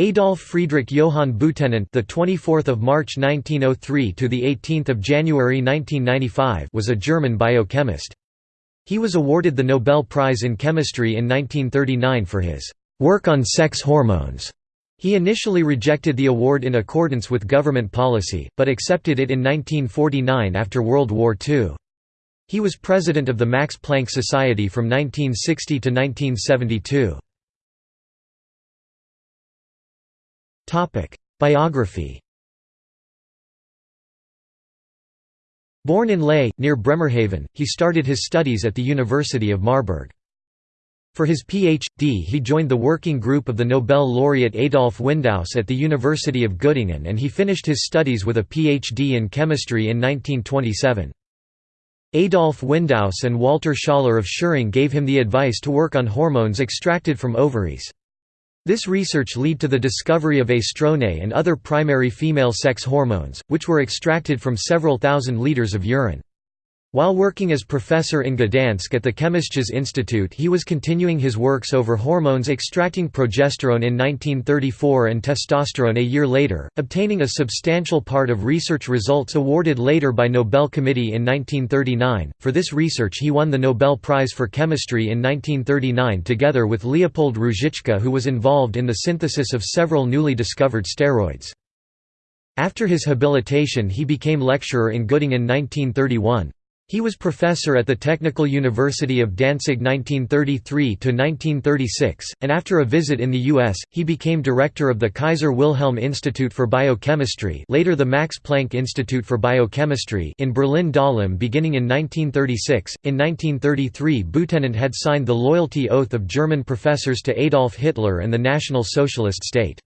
Adolf Friedrich Johann Butenandt, the 24th of March 1903 to the 18th of January 1995, was a German biochemist. He was awarded the Nobel Prize in Chemistry in 1939 for his work on sex hormones. He initially rejected the award in accordance with government policy, but accepted it in 1949 after World War II. He was president of the Max Planck Society from 1960 to 1972. Biography Born in Lehe, near Bremerhaven, he started his studies at the University of Marburg. For his Ph.D. he joined the working group of the Nobel laureate Adolf Windaus at the University of Göttingen and he finished his studies with a Ph.D. in chemistry in 1927. Adolf Windaus and Walter Schoeller of Schering gave him the advice to work on hormones extracted from ovaries. This research led to the discovery of estrone and other primary female sex hormones, which were extracted from several thousand liters of urine. While working as professor in Gdansk at the Chemisch's Institute he was continuing his works over hormones extracting progesterone in 1934 and testosterone a year later, obtaining a substantial part of research results awarded later by Nobel Committee in 1939. For this research he won the Nobel Prize for Chemistry in 1939 together with Leopold Ruzicka who was involved in the synthesis of several newly discovered steroids. After his habilitation he became lecturer in Göttingen 1931. He was professor at the Technical University of Danzig 1933–1936, and after a visit in the U.S., he became director of the Kaiser Wilhelm Institute for Biochemistry later the Max Planck Institute for Biochemistry in Berlin-Dahlem beginning in 1936. In 1933 Butenandt had signed the loyalty oath of German professors to Adolf Hitler and the National Socialist State.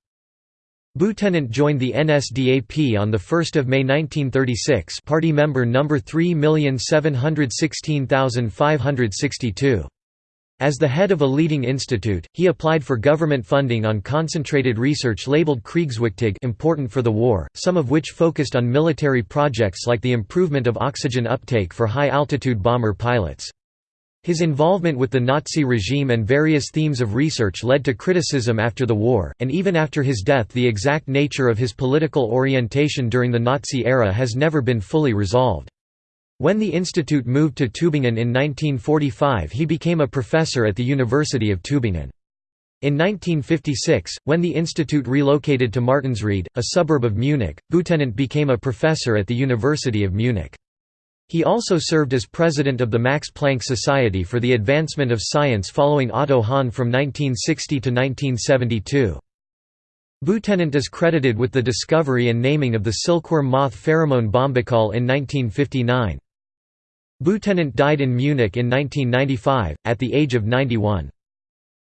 Butenandt joined the NSDAP on 1 May 1936 party member No. 3716562. As the head of a leading institute, he applied for government funding on concentrated research labeled Kriegswichtig important for the war, some of which focused on military projects like the improvement of oxygen uptake for high-altitude bomber pilots. His involvement with the Nazi regime and various themes of research led to criticism after the war, and even after his death the exact nature of his political orientation during the Nazi era has never been fully resolved. When the institute moved to Tübingen in 1945 he became a professor at the University of Tübingen. In 1956, when the institute relocated to Martinsried, a suburb of Munich, Butenandt became a professor at the University of Munich. He also served as president of the Max Planck Society for the Advancement of Science following Otto Hahn from 1960 to 1972. Butenandt is credited with the discovery and naming of the silkworm moth pheromone bombykol in 1959. Butenandt died in Munich in 1995, at the age of 91.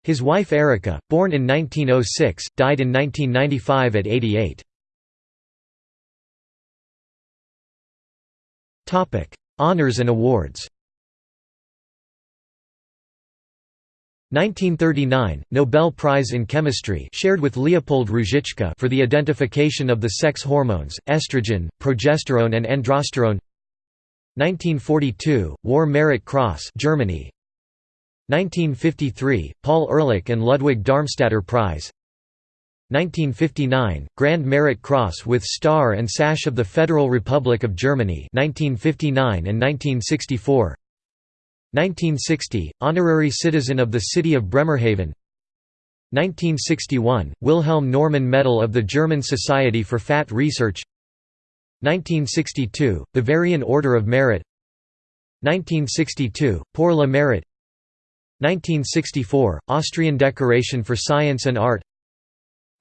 His wife Erika, born in 1906, died in 1995 at 88. Honours and awards. 1939 Nobel Prize in Chemistry shared with Leopold Ruzicka for the identification of the sex hormones estrogen, progesterone and androsterone. 1942 War Merit Cross Germany. 1953 Paul Ehrlich and Ludwig Darmstaedter Prize 1959, Grand Merit Cross with Star and Sash of the Federal Republic of Germany 1959 and 1964 1960, Honorary Citizen of the City of Bremerhaven. 1961, Wilhelm Normann Medal of the German Society for Fat Research. 1962, Bavarian Order of Merit. 1962, Pour le Mérite. 1964, Austrian Decoration for Science and Art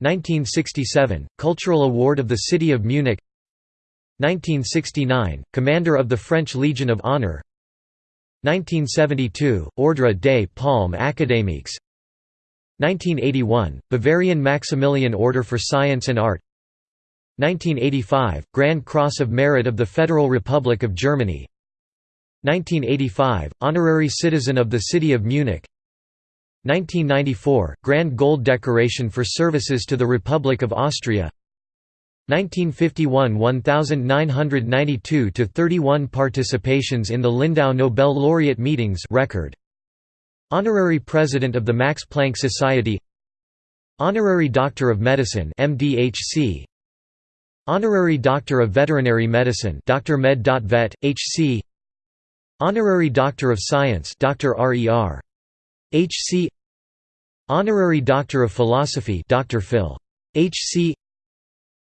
1967 – Cultural Award of the City of Munich. 1969 – Commander of the French Legion of Honor. 1972 – Ordre des Palmes Académiques. 1981 – Bavarian Maximilian Order for Science and Art. 1985 – Grand Cross of Merit of the Federal Republic of Germany. 1985 – Honorary Citizen of the City of Munich 1994 – Grand Gold Decoration for Services to the Republic of Austria 1951 – 1992 to 31 participations in the Lindau Nobel Laureate Meetings record. Honorary President of the Max Planck Society Honorary Doctor of Medicine MDHC Honorary Doctor of Veterinary Medicine Dr. Med. Vet. HC Honorary Doctor of Science Dr. RER. HC Honorary Doctor of Philosophy Dr. Phil. HC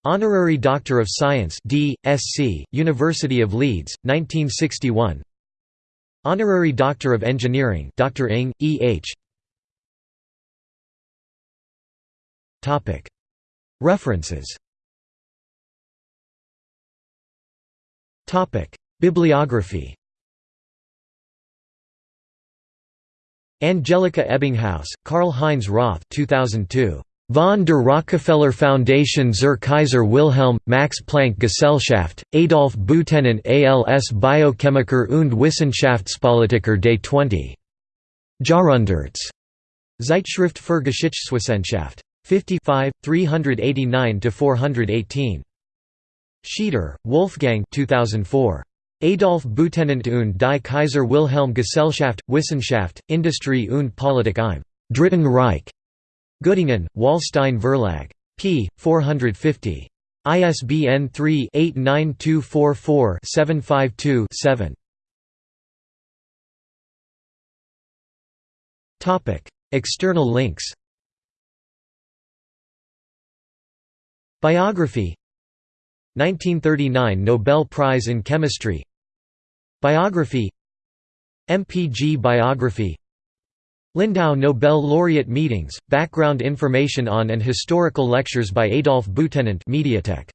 Honorary Doctor of Science D.Sc., University of Leeds, 1961 Honorary Doctor of Engineering Dr. Ing, E.H. References Bibliography Angelika Ebbinghaus, Karl-Heinz Roth 2002. Von der Rockefeller Foundation zur Kaiser Wilhelm, Max Planck Gesellschaft, Adolf Butenandt als Biochemiker und Wissenschaftspolitiker des 20. Jahrhunderts. Zeitschrift für Geschichtswissenschaft. 55, 389–418. Schieder, Wolfgang 2004. Adolf Butenandt und die Kaiser Wilhelm Gesellschaft, Wissenschaft, Industrie und Politik im Dritten Reich. Göttingen, Wallstein Verlag. p. 450. ISBN 3-89244-752-7. External links Biography 1939 Nobel Prize in Chemistry Biography MPG Biography Lindau Nobel Laureate Meetings, background information on and historical lectures by Adolf Butenandt Mediatek